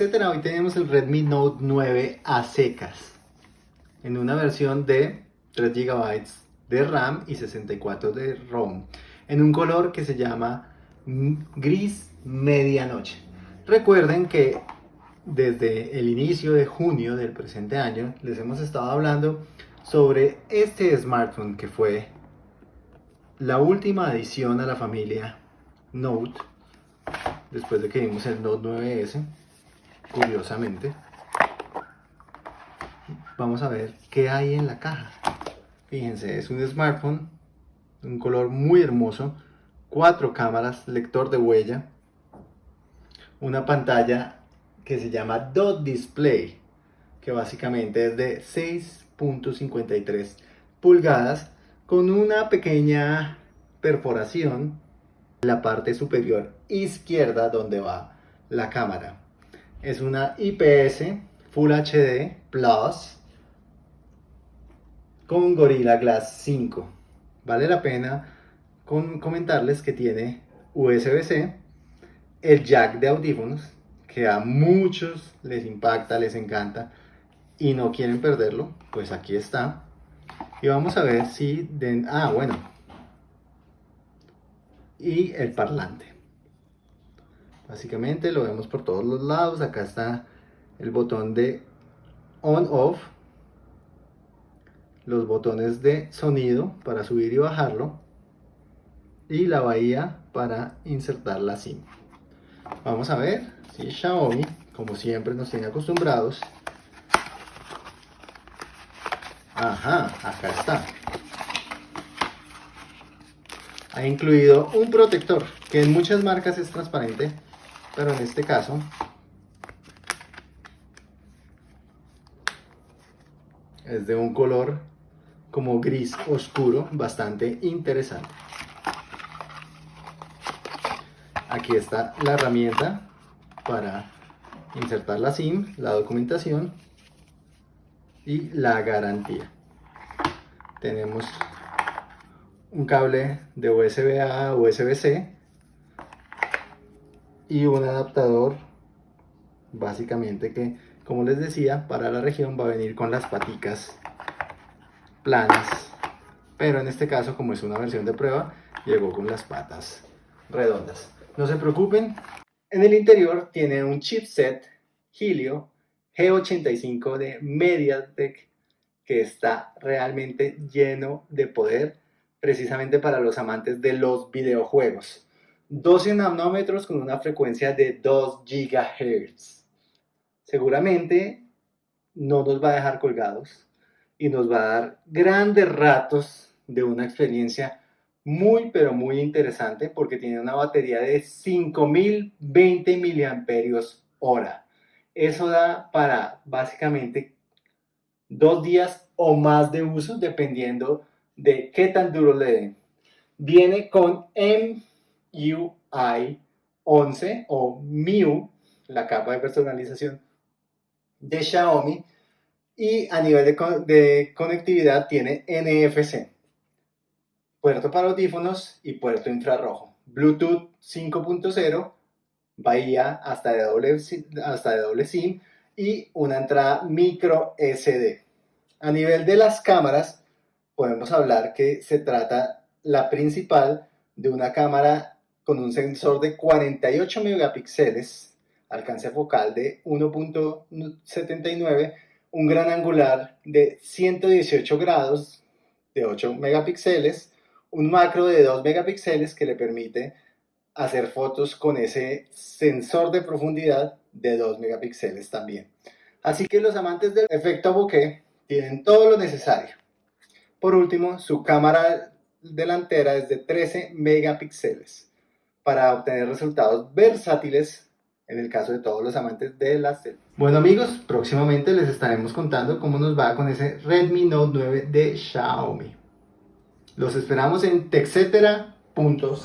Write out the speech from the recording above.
Hoy tenemos el Redmi Note 9 a secas en una versión de 3 GB de RAM y 64 de ROM en un color que se llama gris medianoche. Recuerden que desde el inicio de junio del presente año les hemos estado hablando sobre este smartphone que fue la última adición a la familia Note después de que vimos el Note 9S curiosamente vamos a ver qué hay en la caja fíjense es un smartphone un color muy hermoso cuatro cámaras lector de huella una pantalla que se llama Dot Display, que básicamente es de 6.53 pulgadas con una pequeña perforación en la parte superior izquierda donde va la cámara. Es una IPS Full HD Plus con Gorilla Glass 5. Vale la pena comentarles que tiene USB-C, el jack de audífonos que a muchos les impacta, les encanta y no quieren perderlo, pues aquí está. Y vamos a ver si... Ah, bueno. Y el parlante. Básicamente lo vemos por todos los lados. Acá está el botón de on-off. Los botones de sonido para subir y bajarlo. Y la bahía para insertar la SIM. Vamos a ver si Xiaomi, como siempre nos tiene acostumbrados. Ajá, acá está. Ha incluido un protector, que en muchas marcas es transparente, pero en este caso es de un color como gris oscuro, bastante interesante. Aquí está la herramienta para insertar la SIM, la documentación y la garantía. Tenemos un cable de USB A USB-C y un adaptador básicamente que como les decía para la región va a venir con las paticas planas pero en este caso como es una versión de prueba llegó con las patas redondas no se preocupen. En el interior tiene un chipset Helio G85 de MediaTek que está realmente lleno de poder precisamente para los amantes de los videojuegos. 12 nanómetros con una frecuencia de 2 GHz. Seguramente no nos va a dejar colgados y nos va a dar grandes ratos de una experiencia muy pero muy interesante porque tiene una batería de 5020 miliamperios hora. Eso da para básicamente dos días o más de uso dependiendo de qué tan duro le den. Viene con MUI 11 o MIU, la capa de personalización de Xiaomi y a nivel de, de conectividad tiene NFC puerto para audífonos y puerto infrarrojo. Bluetooth 5.0, bahía hasta de, doble, hasta de doble SIM y una entrada micro SD. A nivel de las cámaras, podemos hablar que se trata la principal de una cámara con un sensor de 48 megapíxeles, alcance focal de 1.79, un gran angular de 118 grados de 8 megapíxeles, un macro de 2 megapíxeles que le permite hacer fotos con ese sensor de profundidad de 2 megapíxeles también. Así que los amantes del efecto bokeh tienen todo lo necesario. Por último, su cámara delantera es de 13 megapíxeles para obtener resultados versátiles en el caso de todos los amantes de las selfies. Bueno amigos, próximamente les estaremos contando cómo nos va con ese Redmi Note 9 de Xiaomi. Los esperamos en texetera.co.